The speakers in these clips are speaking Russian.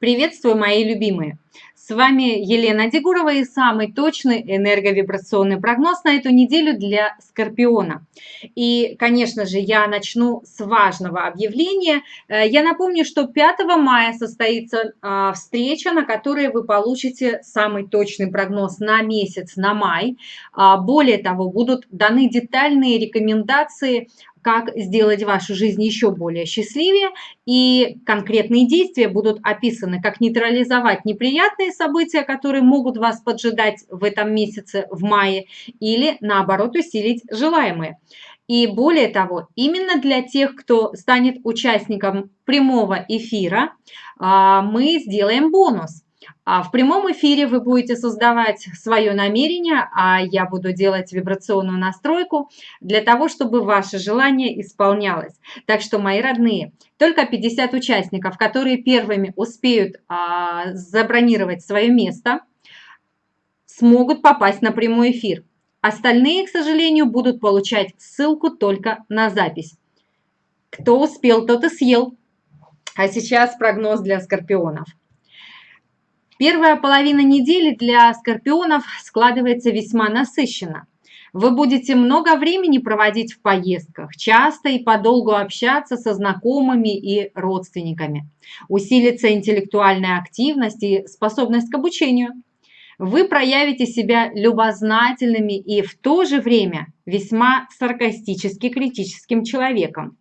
Приветствую, мои любимые! С вами Елена Дегурова и самый точный энерговибрационный прогноз на эту неделю для Скорпиона. И, конечно же, я начну с важного объявления. Э, я напомню, что 5 мая состоится а, встреча, на которой вы получите самый точный прогноз на месяц, на май. А, более того, будут даны детальные рекомендации как сделать вашу жизнь еще более счастливее, и конкретные действия будут описаны, как нейтрализовать неприятные события, которые могут вас поджидать в этом месяце, в мае, или наоборот усилить желаемые. И более того, именно для тех, кто станет участником прямого эфира, а, мы сделаем бонус – в прямом эфире вы будете создавать свое намерение, а я буду делать вибрационную настройку для того, чтобы ваше желание исполнялось. Так что, мои родные, только 50 участников, которые первыми успеют а, забронировать свое место, смогут попасть на прямой эфир. Остальные, к сожалению, будут получать ссылку только на запись. Кто успел, тот и съел. А сейчас прогноз для скорпионов. Первая половина недели для скорпионов складывается весьма насыщенно. Вы будете много времени проводить в поездках, часто и подолгу общаться со знакомыми и родственниками. Усилится интеллектуальная активность и способность к обучению. Вы проявите себя любознательными и в то же время весьма саркастически критическим человеком.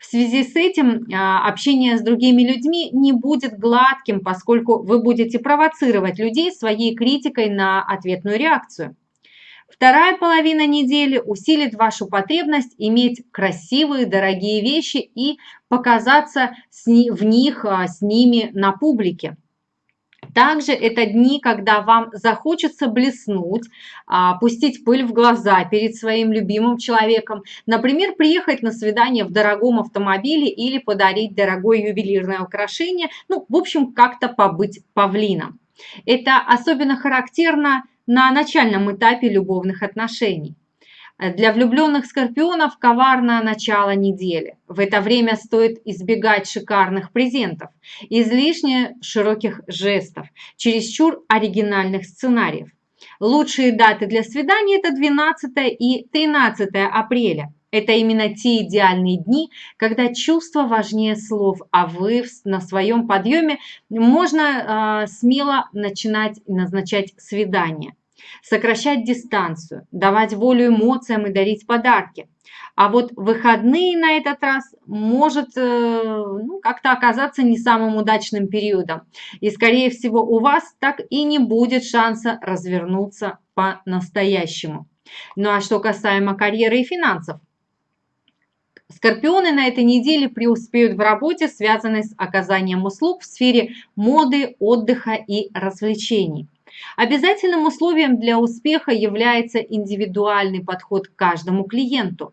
В связи с этим а, общение с другими людьми не будет гладким, поскольку вы будете провоцировать людей своей критикой на ответную реакцию. Вторая половина недели усилит вашу потребность иметь красивые, дорогие вещи и показаться в них а, с ними на публике. Также это дни, когда вам захочется блеснуть, а, пустить пыль в глаза перед своим любимым человеком. Например, приехать на свидание в дорогом автомобиле или подарить дорогое ювелирное украшение. Ну, в общем, как-то побыть павлином. Это особенно характерно на начальном этапе любовных отношений. Для влюбленных скорпионов коварное начало недели. В это время стоит избегать шикарных презентов, излишне широких жестов, чересчур оригинальных сценариев. Лучшие даты для свидания – это 12 и 13 апреля. Это именно те идеальные дни, когда чувство важнее слов, а вы на своем подъеме можно э, смело начинать назначать свидание сокращать дистанцию, давать волю эмоциям и дарить подарки. А вот выходные на этот раз может э, ну, как-то оказаться не самым удачным периодом. И, скорее всего, у вас так и не будет шанса развернуться по-настоящему. Ну а что касаемо карьеры и финансов, Скорпионы на этой неделе преуспеют в работе, связанной с оказанием услуг в сфере моды, отдыха и развлечений. Обязательным условием для успеха является индивидуальный подход к каждому клиенту.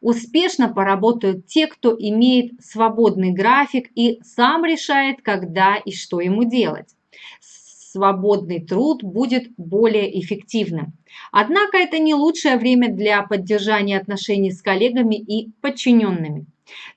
Успешно поработают те, кто имеет свободный график и сам решает, когда и что ему делать. Свободный труд будет более эффективным. Однако это не лучшее время для поддержания отношений с коллегами и подчиненными.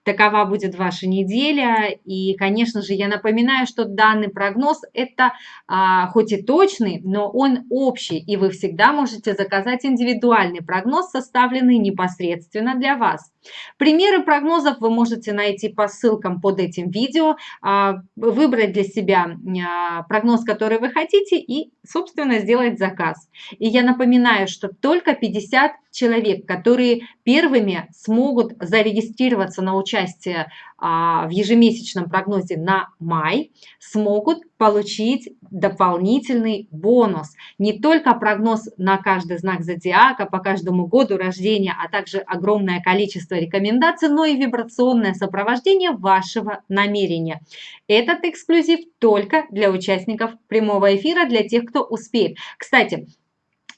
Такова будет ваша неделя. И, конечно же, я напоминаю, что данный прогноз – это а, хоть и точный, но он общий. И вы всегда можете заказать индивидуальный прогноз, составленный непосредственно для вас. Примеры прогнозов вы можете найти по ссылкам под этим видео, а, выбрать для себя а, прогноз, который вы хотите и, собственно, сделать заказ. И я напоминаю, что только 50 человек, которые первыми смогут зарегистрироваться на участие а, в ежемесячном прогнозе на май, смогут получить дополнительный бонус. Не только прогноз на каждый знак зодиака, по каждому году рождения, а также огромное количество рекомендаций, но и вибрационное сопровождение вашего намерения. Этот эксклюзив только для участников прямого эфира, для тех, кто успеет. Кстати,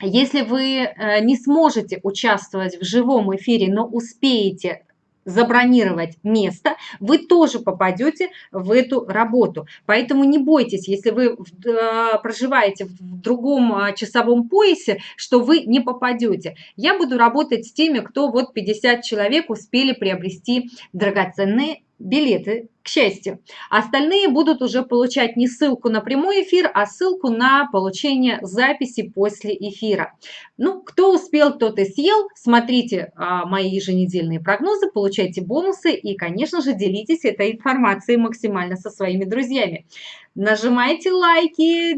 если вы э, не сможете участвовать в живом эфире, но успеете забронировать место, вы тоже попадете в эту работу. Поэтому не бойтесь, если вы э, проживаете в другом э, часовом поясе, что вы не попадете. Я буду работать с теми, кто вот 50 человек успели приобрести драгоценные билеты, к счастью. Остальные будут уже получать не ссылку на прямой эфир, а ссылку на получение записи после эфира. Ну, кто успел, тот и съел. Смотрите а, мои еженедельные прогнозы, получайте бонусы и, конечно же, делитесь этой информацией максимально со своими друзьями. Нажимайте лайки,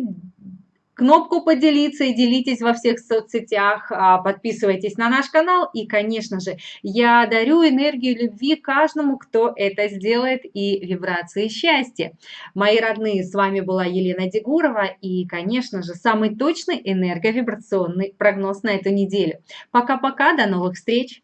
кнопку поделиться и делитесь во всех соцсетях, а, подписывайтесь на наш канал и, конечно же, я дарю энергию любви каждому, кто это сделает и вибрации счастья. Мои родные, с вами была Елена Дегурова и, конечно же, самый точный энерговибрационный прогноз на эту неделю. Пока-пока, до новых встреч!